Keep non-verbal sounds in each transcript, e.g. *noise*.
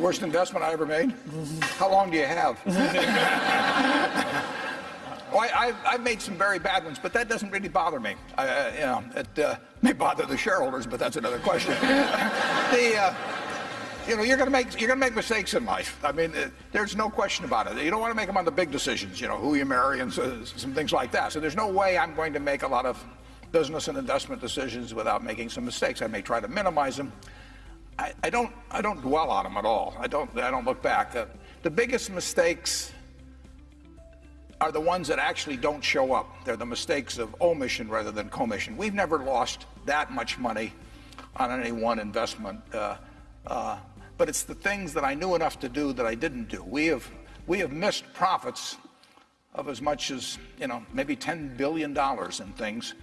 The worst investment I ever made? How long do you have? *laughs* oh, I, have made some very bad ones, but that doesn't really bother me. I, you know, it uh, may bother the shareholders, but that's another question. *laughs* the, uh, you know, you're going to make you're going to make mistakes in life. I mean, uh, there's no question about it. You don't want to make them on the big decisions, you know, who you marry and so, some things like that. So there's no way I'm going to make a lot of business and investment decisions without making some mistakes. I may try to minimize them. I, I don't I don't dwell on them at all. I don't I don't look back. Uh, the biggest mistakes are the ones that actually don't show up. They're the mistakes of omission rather than commission. We've never lost that much money on any one investment. Uh, uh, but it's the things that I knew enough to do that I didn't do. We have, we have missed profits of as much as, you know, maybe $10 billion in things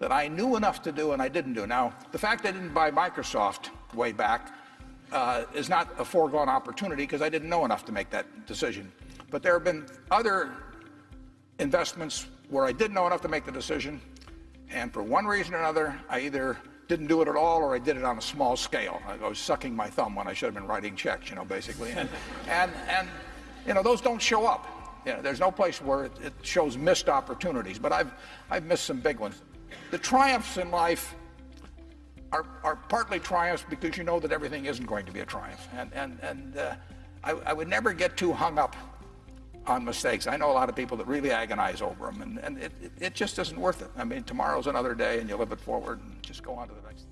that I knew enough to do and I didn't do. Now, the fact I didn't buy Microsoft way back uh, is not a foregone opportunity because I didn't know enough to make that decision. But there have been other investments where I didn't know enough to make the decision, and for one reason or another, I either didn't do it at all or I did it on a small scale. I was sucking my thumb when I should have been writing checks, you know, basically. And, and, and you know, those don't show up. You know, there's no place where it, it shows missed opportunities, but I've, I've missed some big ones. The triumphs in life are, are partly triumphs because you know that everything isn't going to be a triumph. And, and, and uh, I, I would never get too hung up on mistakes. I know a lot of people that really agonize over them, and, and it, it, just isn't worth it. I mean, tomorrow's another day, and you live it forward and just go on to the next.